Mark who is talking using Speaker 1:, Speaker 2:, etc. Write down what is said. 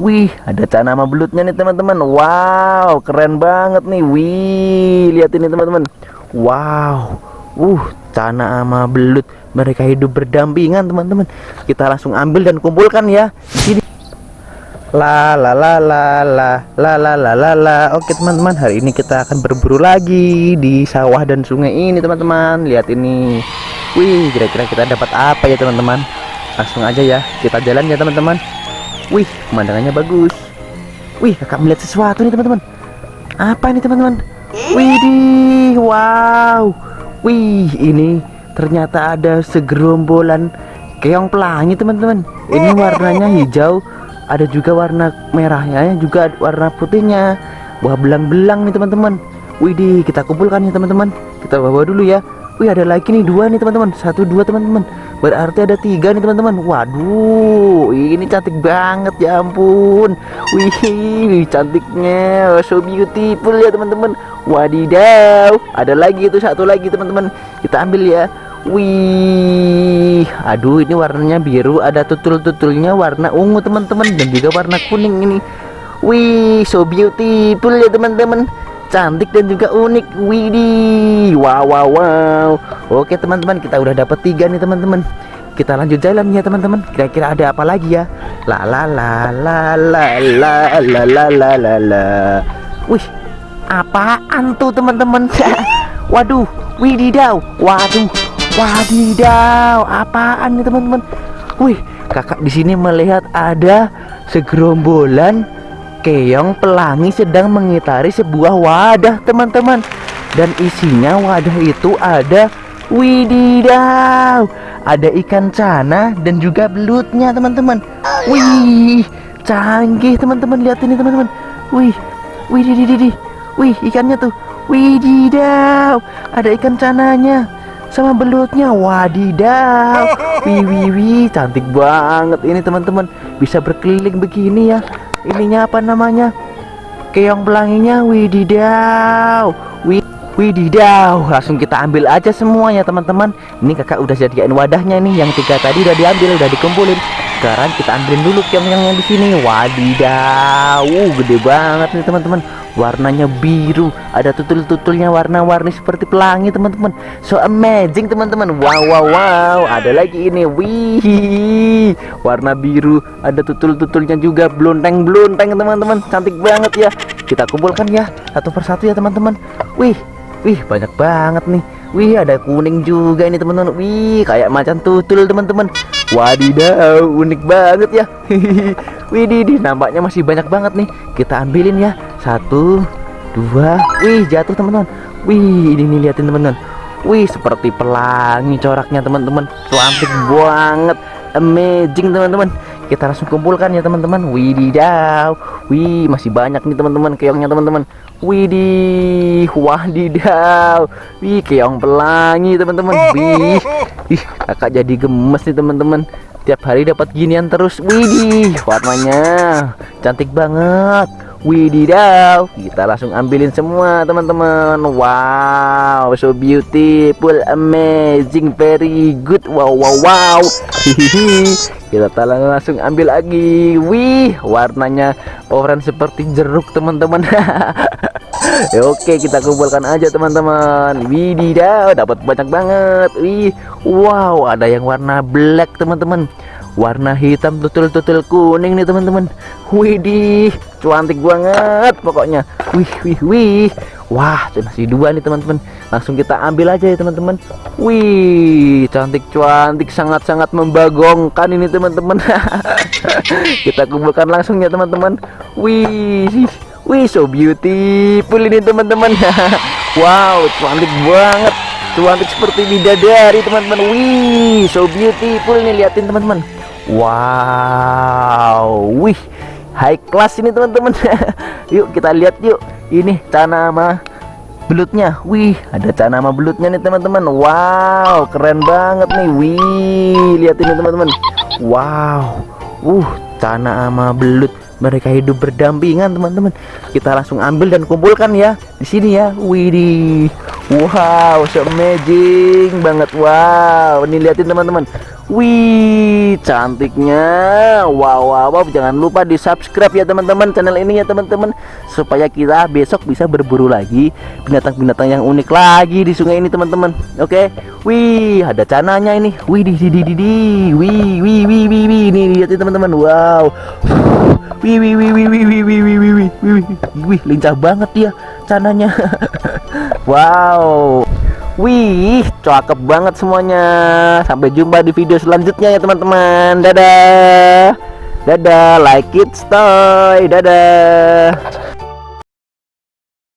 Speaker 1: wih, ada cana sama belutnya nih teman-teman. Wow, keren banget nih. Wih, lihat ini teman-teman. Wow, uh, cana sama belut. Mereka hidup berdampingan teman-teman. Kita langsung ambil dan kumpulkan ya. Di sini. La la la la la la la la la la. Oke teman-teman, hari ini kita akan berburu lagi di sawah dan sungai ini teman-teman. Lihat ini. Wih, kira-kira kita dapat apa ya teman-teman? Langsung aja ya, kita jalan ya teman-teman. Wih, pemandangannya bagus. Wih, kakak melihat sesuatu nih teman-teman. Apa ini teman-teman? Widih, wow. Wih, ini ternyata ada segerombolan keong pelangi teman-teman. Ini warnanya hijau, ada juga warna merahnya, juga warna putihnya. Wah, belang-belang nih teman-teman. Widih, kita kumpulkan ya teman-teman. Kita bawa dulu ya. Wih ada lagi nih dua nih teman-teman. Satu dua teman-teman. Berarti ada tiga nih teman-teman. Waduh Ini cantik banget ya ampun. Wih cantiknya. So beautiful ya teman-teman. Wadidaw. Ada lagi itu satu lagi teman-teman. Kita ambil ya. Wih Aduh ini warnanya biru. Ada tutul-tutulnya warna ungu teman-teman. Dan juga warna kuning ini. Wih so beautiful ya teman-teman cantik dan juga unik widih wow wow wow. Oke teman-teman kita udah dapat tiga nih teman-teman. Kita lanjut jalan ya teman-teman. Kira-kira ada apa lagi ya? La la la la la la la la la la la. Wih apaan tuh teman-teman? Waduh wididaw waduh wadidaw apaan nih teman-teman? Wih kakak di sini melihat ada segerombolan keong pelangi sedang mengitari sebuah wadah teman-teman. Dan isinya wadah itu ada wididaw ada ikan cana dan juga belutnya teman-teman. Wih canggih teman-teman. Lihat ini teman-teman. Wih wih di di wih ikannya tuh. Wididaw ada ikan cananya sama belutnya. Wadidaw wih wih wih cantik banget ini teman-teman. Bisa berkeliling begini ya ininya apa namanya? Keong pelanginya wididaw wididaw langsung kita ambil aja semuanya teman-teman. Ini kakak udah jadikan wadahnya nih yang tiga tadi udah diambil udah dikumpulin sekarang kita ambilin dulu yang di sini. Wadidaw uh, gede banget nih teman-teman. Warnanya biru ada tutul-tutulnya warna-warni seperti pelangi teman-teman. So amazing teman-teman. Wow wow wow. Ada lagi ini. Wih warna biru ada tutul-tutulnya juga. Blonteng-blonteng teman-teman. Cantik banget ya. Kita kumpulkan ya satu persatu ya teman-teman. Wih wih banyak banget nih Wih ada kuning juga ini teman-teman. Wih kayak macan tutul teman-teman. Wadidaw unik banget ya. Wih di nampaknya masih banyak banget nih. Kita ambilin ya. Satu Dua. Wih jatuh teman-teman. Wih ini nih liatin teman-teman. Wih seperti pelangi coraknya teman-teman. Cantik banget. Amazing teman-teman. Kita langsung kumpulkan ya teman-teman. Wididaw Wih masih banyak nih teman-teman keongnya teman-teman. Widih Wadidaw Wih keong pelangi teman-teman. Wih Ih kakak jadi gemes nih teman-teman. Tiap hari dapat ginian terus. Widih warnanya Cantik banget Wididaw kita langsung ambilin semua teman-teman. Wow so beautiful amazing very good. Wow wow wow. Hihihi. Kita langsung ambil lagi. Wih warnanya orange seperti jeruk teman-teman. Oke kita kumpulkan aja teman-teman. Wididaw dapat banyak banget. Wih wow ada yang warna black teman-teman warna hitam tutul-tutul kuning nih teman-teman. Widih cantik banget pokoknya. Wih wih wih. Wah masih dua nih teman-teman. Langsung kita ambil aja ya teman-teman. Wih cantik cantik sangat-sangat membagongkan ini teman-teman. Kita kumpulkan langsung ya teman-teman. Wih wih so beautiful ini teman-teman. Wow cantik banget. Cantik seperti bidadari teman-teman. Wih so beautiful nih liatin teman-teman Wow, wih, high class ini teman-teman. yuk kita lihat yuk. Ini tanama belutnya. Wih, ada tanama belutnya nih teman-teman. Wow, keren banget nih. Wih, lihat ini teman-teman. Wow, uh, tanama belut. Mereka hidup berdampingan teman-teman. Kita langsung ambil dan kumpulkan ya di sini ya. Widih, Wow, so amazing banget. Wow, ini liatin teman-teman. Wih, cantiknya. Wow, wow, wow. Jangan lupa di subscribe ya teman-teman channel ini ya teman-teman, supaya kita besok bisa berburu lagi binatang-binatang yang unik lagi di sungai ini teman-teman. Oke. Wih, ada cananya ini. Wih, di di di di di. Wih, wih, wih, wih, wih. Ini liatin teman-teman. Wow. Wih, wih, wih, wih, wih, wih, wih, wih, wih, wih, wih, wih, lincah banget dia cananya. Wow. Wih, cakep banget semuanya. Sampai jumpa di video selanjutnya ya teman-teman. Dadah. Dadah, like it, stay. Dadah.